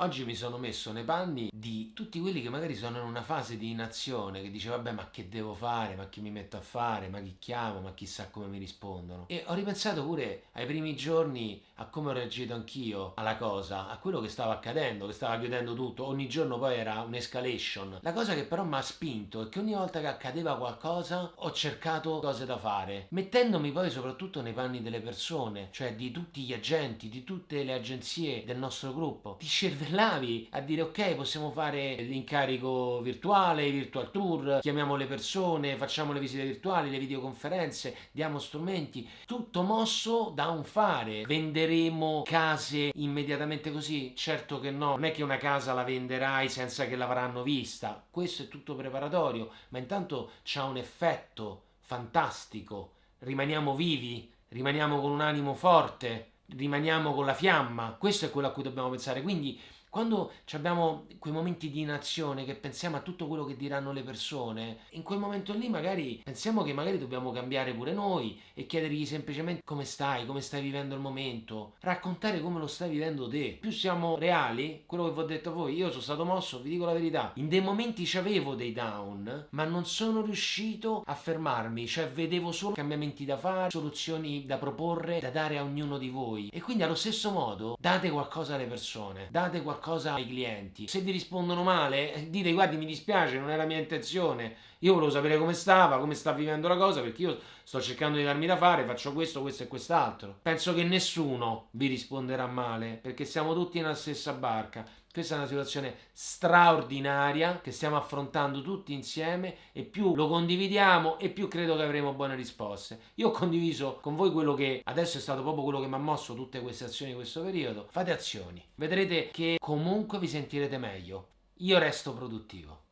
Oggi mi sono messo nei panni di tutti quelli che magari sono in una fase di inazione, che dice vabbè ma che devo fare, ma chi mi metto a fare, ma chi chiamo, ma chissà come mi rispondono. E ho ripensato pure ai primi giorni a come ho reagito anch'io alla cosa, a quello che stava accadendo, che stava chiudendo tutto, ogni giorno poi era un'escalation. La cosa che però mi ha spinto è che ogni volta che accadeva qualcosa ho cercato cose da fare, mettendomi poi soprattutto nei panni delle persone, cioè di tutti gli agenti, di tutte le agenzie del nostro gruppo, di scervellare scervellavi a dire ok possiamo fare l'incarico virtuale, virtual tour, chiamiamo le persone, facciamo le visite virtuali, le videoconferenze, diamo strumenti, tutto mosso da un fare. Venderemo case immediatamente così? Certo che no, non è che una casa la venderai senza che l'avranno vista, questo è tutto preparatorio, ma intanto c'ha un effetto fantastico, rimaniamo vivi, rimaniamo con un animo forte, rimaniamo con la fiamma, questo è quello a cui dobbiamo pensare, quindi quando abbiamo quei momenti di inazione che pensiamo a tutto quello che diranno le persone, in quel momento lì magari pensiamo che magari dobbiamo cambiare pure noi e chiedergli semplicemente come stai, come stai vivendo il momento, raccontare come lo stai vivendo te. Più siamo reali, quello che vi ho detto a voi, io sono stato mosso, vi dico la verità, in dei momenti avevo dei down, ma non sono riuscito a fermarmi, cioè vedevo solo cambiamenti da fare, soluzioni da proporre, da dare a ognuno di voi. E quindi allo stesso modo date qualcosa alle persone, date qualcosa qualcosa ai clienti. Se vi rispondono male, dite guardi mi dispiace, non la mia intenzione, io volevo sapere come stava, come sta vivendo la cosa, perché io sto cercando di darmi da fare, faccio questo, questo e quest'altro. Penso che nessuno vi risponderà male, perché siamo tutti nella stessa barca. Questa è una situazione straordinaria che stiamo affrontando tutti insieme e più lo condividiamo e più credo che avremo buone risposte. Io ho condiviso con voi quello che adesso è stato proprio quello che mi ha mosso tutte queste azioni in questo periodo. Fate azioni, vedrete che comunque vi sentirete meglio. Io resto produttivo.